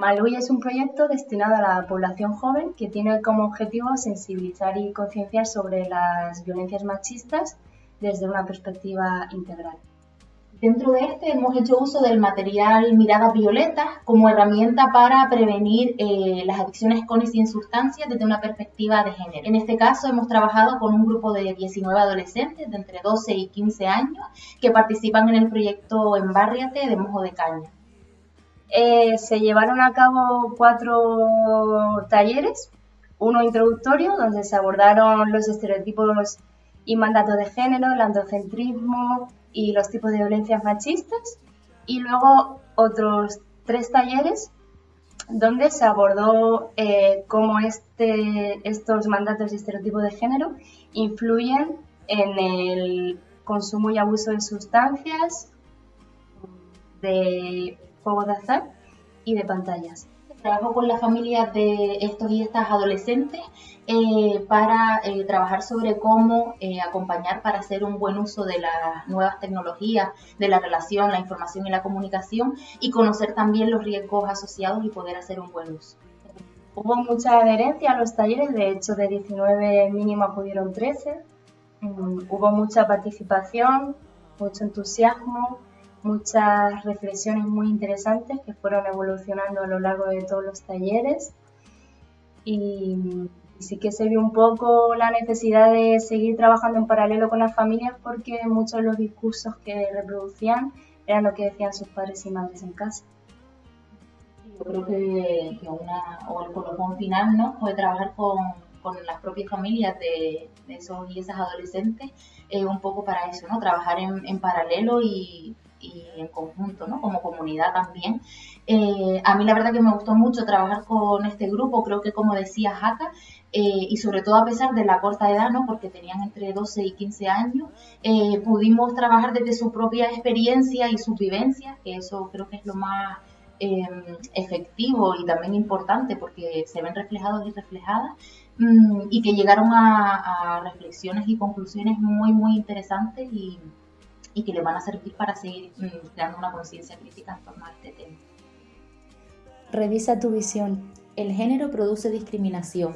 Malui es un proyecto destinado a la población joven que tiene como objetivo sensibilizar y concienciar sobre las violencias machistas desde una perspectiva integral. Dentro de este hemos hecho uso del material Miradas Violetas como herramienta para prevenir eh, las adicciones con y sin sustancias desde una perspectiva de género. En este caso hemos trabajado con un grupo de 19 adolescentes de entre 12 y 15 años que participan en el proyecto Embárriate de Mojo de Caña. Eh, se llevaron a cabo cuatro talleres, uno introductorio donde se abordaron los estereotipos y mandatos de género, el androcentrismo y los tipos de violencias machistas, y luego otros tres talleres donde se abordó eh, cómo este, estos mandatos y estereotipos de género influyen en el consumo y abuso de sustancias, de juegos de azar y de pantallas. Trabajo con las familias de estos y estas adolescentes eh, para eh, trabajar sobre cómo eh, acompañar para hacer un buen uso de las nuevas tecnologías, de la relación, la información y la comunicación y conocer también los riesgos asociados y poder hacer un buen uso. Hubo mucha adherencia a los talleres, de hecho de 19 mínimo acudieron 13. Mm, hubo mucha participación, mucho entusiasmo, muchas reflexiones muy interesantes que fueron evolucionando a lo largo de todos los talleres y, sí que se vio un poco la necesidad de seguir trabajando en paralelo con las familias porque muchos de los discursos que reproducían eran lo que decían sus padres y madres en casa. Yo creo que, una, o el colofón final ¿no? fue trabajar con, con las propias familias de, esos y esas adolescentes, eh, un poco para eso, ¿no? trabajar en, en paralelo y, en conjunto, ¿no? Como comunidad también. Eh, a mí la verdad que me gustó mucho trabajar con este grupo, creo que como decía Jaca, eh, y sobre todo a pesar de la corta edad, ¿no? Porque tenían entre 12 y 15 años, eh, pudimos trabajar desde su propia experiencia y su vivencia, que eso creo que es lo más efectivo y también importante porque se ven reflejados y reflejadas mm, y que llegaron a, a reflexiones y conclusiones muy, muy interesantes y, y que le van a servir para seguir mm, creando una conciencia crítica en torno a este tema. Revisa tu visión. El género produce discriminación.